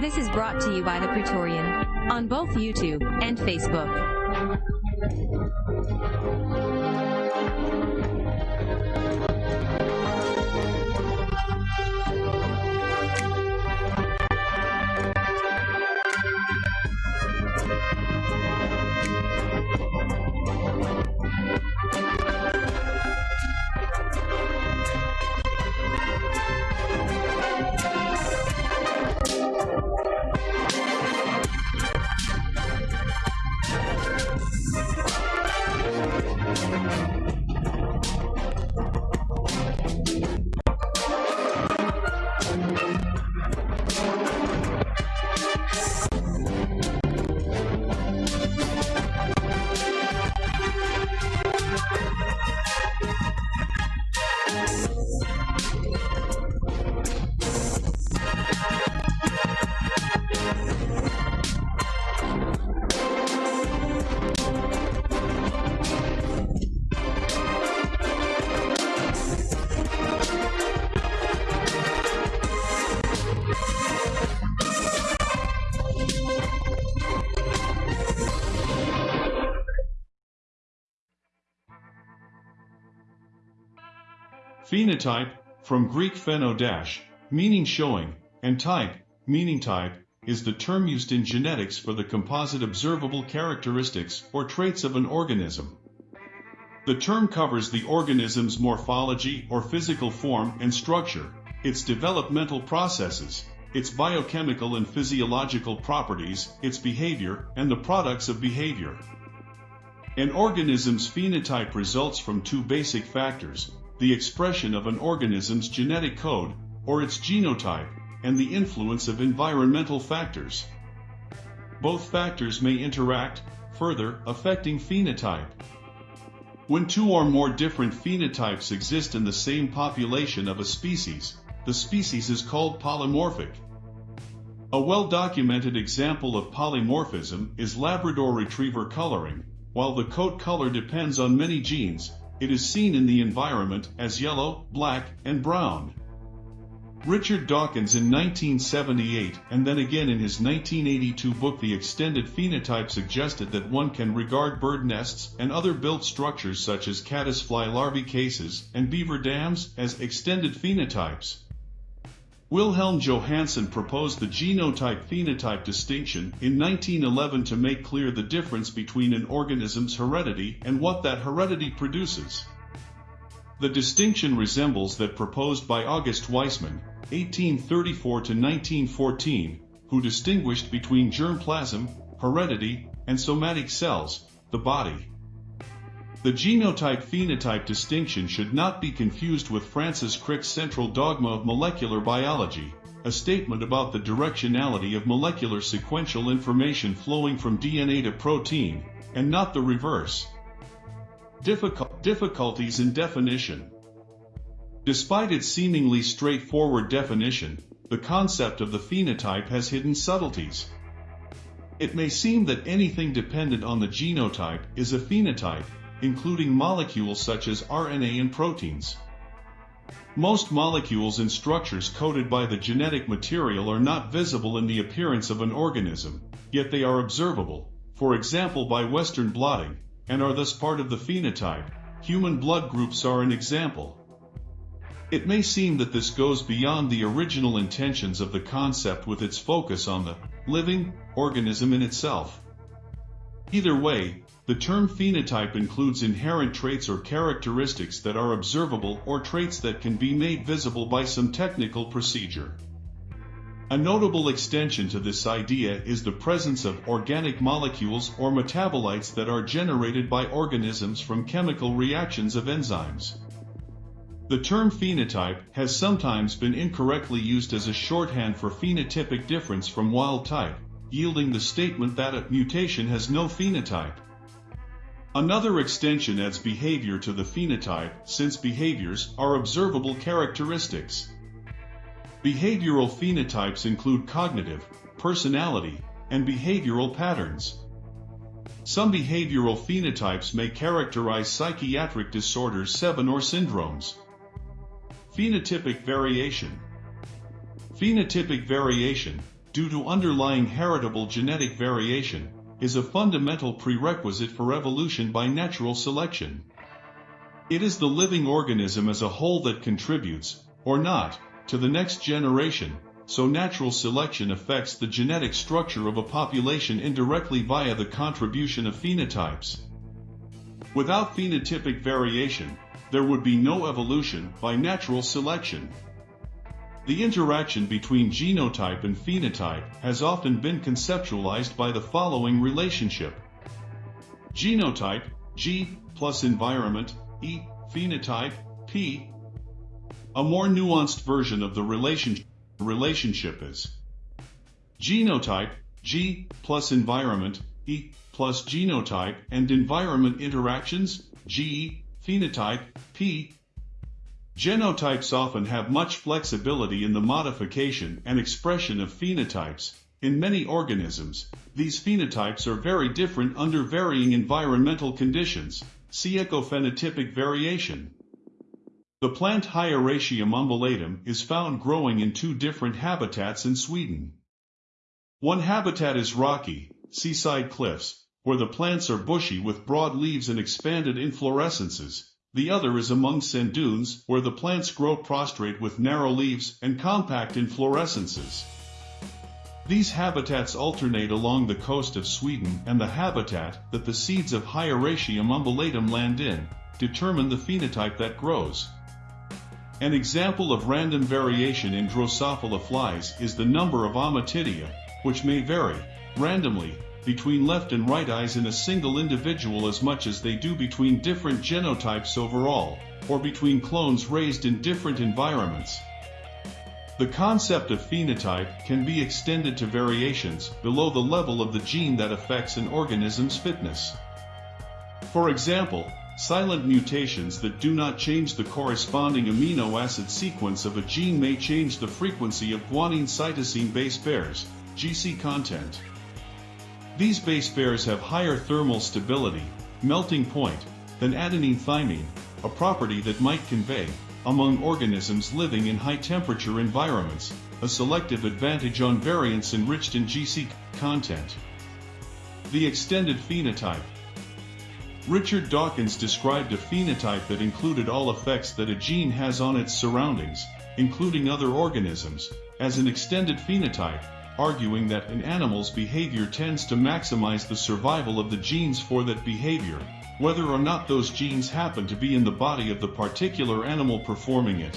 This is brought to you by the Praetorian on both YouTube and Facebook. Phenotype, from Greek pheno dash, meaning showing, and type, meaning type, is the term used in genetics for the composite observable characteristics or traits of an organism. The term covers the organism's morphology or physical form and structure, its developmental processes, its biochemical and physiological properties, its behavior, and the products of behavior. An organism's phenotype results from two basic factors, the expression of an organism's genetic code, or its genotype, and the influence of environmental factors. Both factors may interact, further affecting phenotype. When two or more different phenotypes exist in the same population of a species, the species is called polymorphic. A well-documented example of polymorphism is Labrador Retriever coloring. While the coat color depends on many genes, it is seen in the environment as yellow, black, and brown. Richard Dawkins in 1978 and then again in his 1982 book The Extended Phenotype suggested that one can regard bird nests and other built structures such as caddisfly larvae cases and beaver dams as extended phenotypes. Wilhelm Johannsen proposed the genotype-phenotype distinction in 1911 to make clear the difference between an organism's heredity and what that heredity produces. The distinction resembles that proposed by August Weismann, 1834-1914, who distinguished between germplasm, heredity, and somatic cells, the body. The genotype-phenotype distinction should not be confused with Francis Crick's central dogma of molecular biology, a statement about the directionality of molecular sequential information flowing from DNA to protein, and not the reverse. Difficult difficulties in definition Despite its seemingly straightforward definition, the concept of the phenotype has hidden subtleties. It may seem that anything dependent on the genotype is a phenotype, including molecules such as RNA and proteins. Most molecules and structures coded by the genetic material are not visible in the appearance of an organism, yet they are observable, for example by Western blotting, and are thus part of the phenotype. Human blood groups are an example. It may seem that this goes beyond the original intentions of the concept with its focus on the living organism in itself. Either way, the term phenotype includes inherent traits or characteristics that are observable or traits that can be made visible by some technical procedure. A notable extension to this idea is the presence of organic molecules or metabolites that are generated by organisms from chemical reactions of enzymes. The term phenotype has sometimes been incorrectly used as a shorthand for phenotypic difference from wild type, yielding the statement that a mutation has no phenotype. Another extension adds behavior to the phenotype since behaviors are observable characteristics. Behavioral phenotypes include cognitive, personality, and behavioral patterns. Some behavioral phenotypes may characterize psychiatric disorders 7 or syndromes. Phenotypic variation. Phenotypic variation, due to underlying heritable genetic variation, is a fundamental prerequisite for evolution by natural selection. It is the living organism as a whole that contributes, or not, to the next generation, so natural selection affects the genetic structure of a population indirectly via the contribution of phenotypes. Without phenotypic variation, there would be no evolution by natural selection. The interaction between genotype and phenotype has often been conceptualized by the following relationship. Genotype, G, plus environment, E, phenotype, P. A more nuanced version of the relationship relationship is. Genotype, G plus environment, E plus genotype and environment interactions, G, phenotype, P. Genotypes often have much flexibility in the modification and expression of phenotypes. In many organisms, these phenotypes are very different under varying environmental conditions. See ecophenotypic variation. The plant Hieracium umbellatum is found growing in two different habitats in Sweden. One habitat is rocky, seaside cliffs, where the plants are bushy with broad leaves and expanded inflorescences. The other is among sand dunes, where the plants grow prostrate with narrow leaves and compact inflorescences. These habitats alternate along the coast of Sweden and the habitat that the seeds of Hieracium umbellatum land in, determine the phenotype that grows. An example of random variation in Drosophila flies is the number of ommatidia, which may vary, randomly, between left and right eyes in a single individual as much as they do between different genotypes overall, or between clones raised in different environments. The concept of phenotype can be extended to variations below the level of the gene that affects an organism's fitness. For example, Silent mutations that do not change the corresponding amino acid sequence of a gene may change the frequency of guanine cytosine base pairs, GC content. These base pairs have higher thermal stability, melting point, than adenine thymine, a property that might convey, among organisms living in high temperature environments, a selective advantage on variants enriched in GC content. The extended phenotype Richard Dawkins described a phenotype that included all effects that a gene has on its surroundings, including other organisms, as an extended phenotype, arguing that an animals behavior tends to maximize the survival of the genes for that behavior, whether or not those genes happen to be in the body of the particular animal performing it.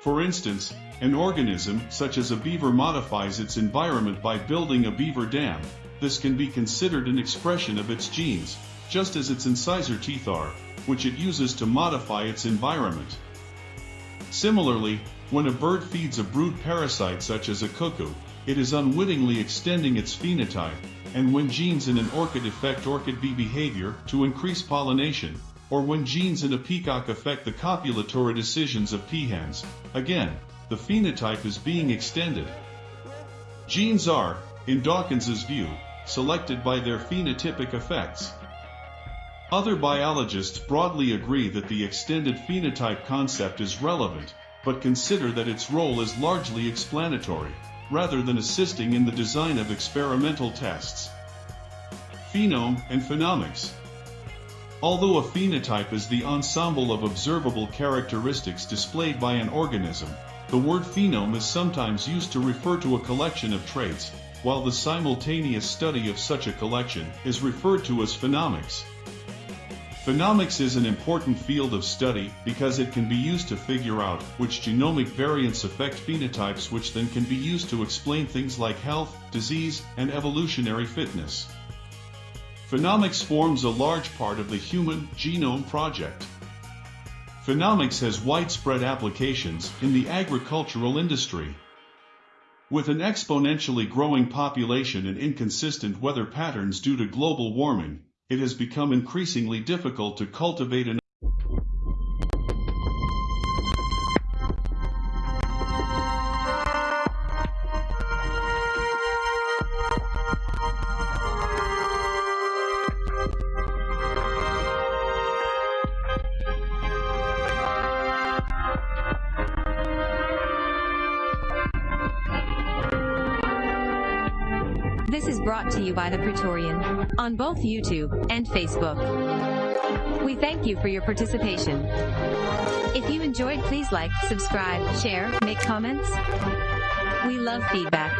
For instance, an organism, such as a beaver modifies its environment by building a beaver dam, this can be considered an expression of its genes, just as its incisor teeth are, which it uses to modify its environment. Similarly, when a bird feeds a brood parasite such as a cuckoo, it is unwittingly extending its phenotype, and when genes in an orchid affect orchid bee behavior to increase pollination, or when genes in a peacock affect the copulatory decisions of peahens, again, the phenotype is being extended. Genes are, in Dawkins's view, selected by their phenotypic effects. Other biologists broadly agree that the extended phenotype concept is relevant, but consider that its role is largely explanatory, rather than assisting in the design of experimental tests. Phenome and phenomics. Although a phenotype is the ensemble of observable characteristics displayed by an organism, the word phenome is sometimes used to refer to a collection of traits, while the simultaneous study of such a collection is referred to as phenomics. Phenomics is an important field of study because it can be used to figure out which genomic variants affect phenotypes which then can be used to explain things like health, disease, and evolutionary fitness. Phenomics forms a large part of the Human Genome Project. Phenomics has widespread applications in the agricultural industry. With an exponentially growing population and inconsistent weather patterns due to global warming, it has become increasingly difficult to cultivate an This is brought to you by The Praetorian on both YouTube and Facebook. We thank you for your participation. If you enjoyed, please like, subscribe, share, make comments. We love feedback.